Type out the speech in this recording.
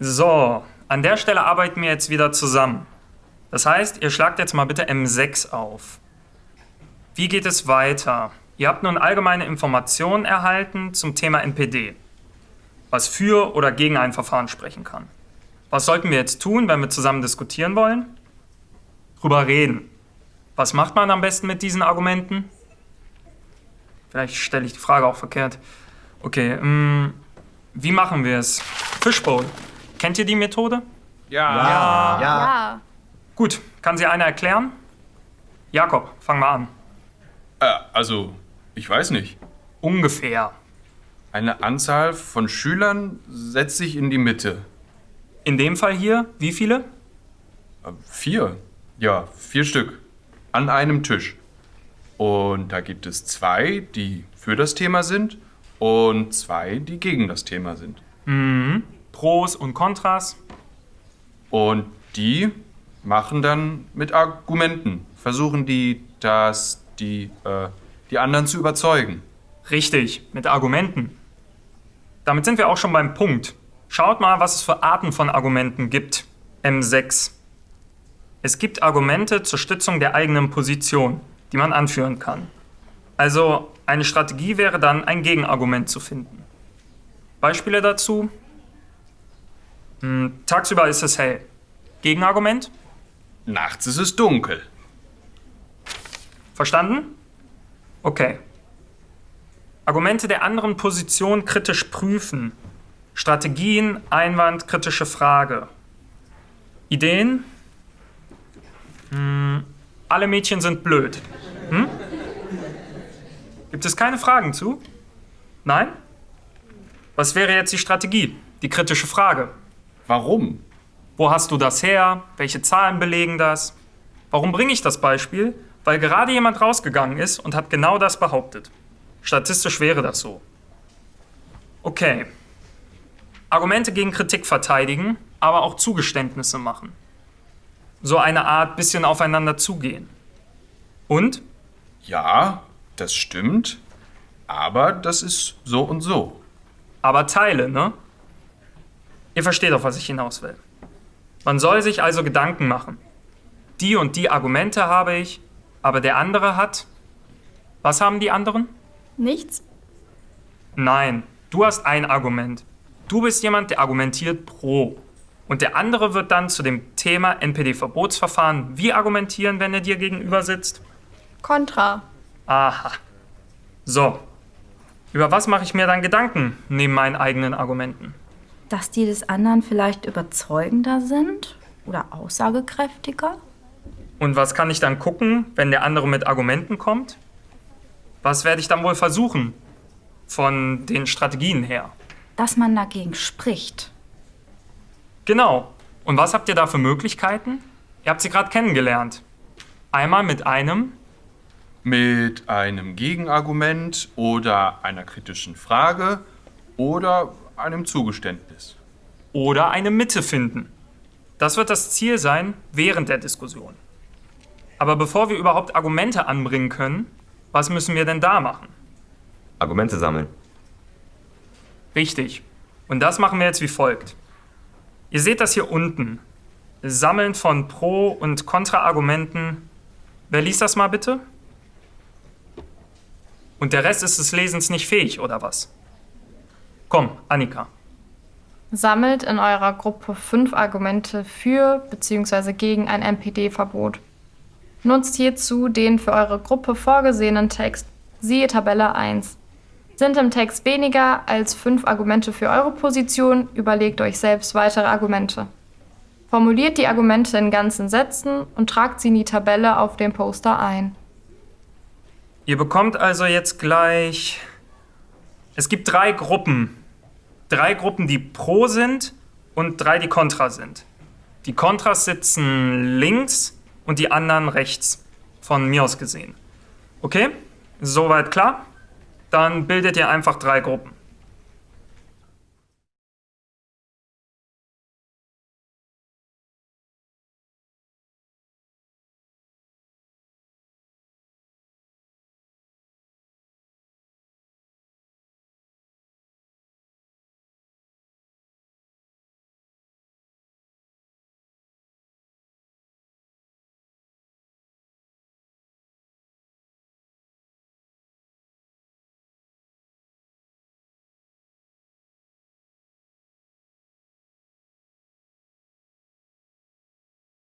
So, an der Stelle arbeiten wir jetzt wieder zusammen. Das heißt, ihr schlagt jetzt mal bitte M6 auf. Wie geht es weiter? Ihr habt nun allgemeine Informationen erhalten zum Thema NPD, was für oder gegen ein Verfahren sprechen kann. Was sollten wir jetzt tun, wenn wir zusammen diskutieren wollen? Drüber reden. Was macht man am besten mit diesen Argumenten? Vielleicht stelle ich die Frage auch verkehrt. Okay, ähm, wie machen wir es? Fishbowl. Kennt ihr die Methode? Ja. Ja. Ja. Gut, kann sie einer erklären? Jakob, fang mal an. Äh, also, ich weiß nicht. Ungefähr. Eine Anzahl von Schülern setzt sich in die Mitte. In dem Fall hier, wie viele? Äh, Vier. Ja, vier Stück. An einem Tisch. Und da gibt es zwei, die für das Thema sind und zwei, die gegen das Thema sind. Pros und Kontras. Und die machen dann mit Argumenten, versuchen die, dass die, äh, die anderen zu überzeugen. Richtig, mit Argumenten. Damit sind wir auch schon beim Punkt. Schaut mal, was es für Arten von Argumenten gibt. M6. Es gibt Argumente zur Stützung der eigenen Position, die man anführen kann. Also eine Strategie wäre dann, ein Gegenargument zu finden. Beispiele dazu? Hm, tagsüber ist es hell. Gegenargument? Nachts ist es dunkel. Verstanden? Okay. Argumente der anderen Position kritisch prüfen. Strategien, Einwand, kritische Frage. Ideen? Hm, alle Mädchen sind blöd. Hm? Gibt es keine Fragen zu? Nein? Was wäre jetzt die Strategie? Die kritische Frage. Warum? Wo hast du das her? Welche Zahlen belegen das? Warum bringe ich das Beispiel? Weil gerade jemand rausgegangen ist und hat genau das behauptet. Statistisch wäre das so. Okay. Argumente gegen Kritik verteidigen, aber auch Zugeständnisse machen. So eine Art bisschen aufeinander zugehen. Und? Ja, das stimmt. Aber das ist so und so. Aber Teile, ne? Ihr versteht auf was ich hinaus will. Man soll sich also Gedanken machen. Die und die Argumente habe ich, aber der andere hat. Was haben die anderen? Nichts? Nein, du hast ein Argument. Du bist jemand, der argumentiert pro. Und der andere wird dann zu dem Thema NPD-Verbotsverfahren wie argumentieren, wenn er dir gegenüber sitzt? Kontra. Aha. So. Über was mache ich mir dann Gedanken neben meinen eigenen Argumenten? Dass die des anderen vielleicht überzeugender sind oder aussagekräftiger? Und was kann ich dann gucken, wenn der andere mit Argumenten kommt? Was werde ich dann wohl versuchen? Von den Strategien her. Dass man dagegen spricht. Genau. Und was habt ihr da für Möglichkeiten? Ihr habt sie gerade kennengelernt. Einmal mit einem, Mit einem Gegenargument oder einer kritischen Frage oder einem Zugeständnis. oder eine Mitte finden. Das wird das Ziel sein während der Diskussion. Aber bevor wir überhaupt Argumente anbringen können, was müssen wir denn da machen? Argumente sammeln. Richtig. Und das machen wir jetzt wie folgt. Ihr seht das hier unten. Sammeln von Pro- und Kontraargumenten. Wer liest das mal bitte? Und der Rest ist des Lesens nicht fähig, oder was? Komm, Annika. Sammelt in eurer Gruppe fünf Argumente für bzw. gegen ein MPD-Verbot. Nutzt hierzu den für eure Gruppe vorgesehenen Text, siehe Tabelle 1. Sind im Text weniger als fünf Argumente für eure Position, überlegt euch selbst weitere Argumente. Formuliert die Argumente in ganzen Sätzen und tragt sie in die Tabelle auf dem Poster ein. Ihr bekommt also jetzt gleich. Es gibt drei Gruppen. Drei Gruppen, die pro sind und drei, die kontra sind. Die Kontras sitzen links und die anderen rechts. Von mir aus gesehen. Okay? Soweit klar? Dann bildet ihr einfach drei Gruppen.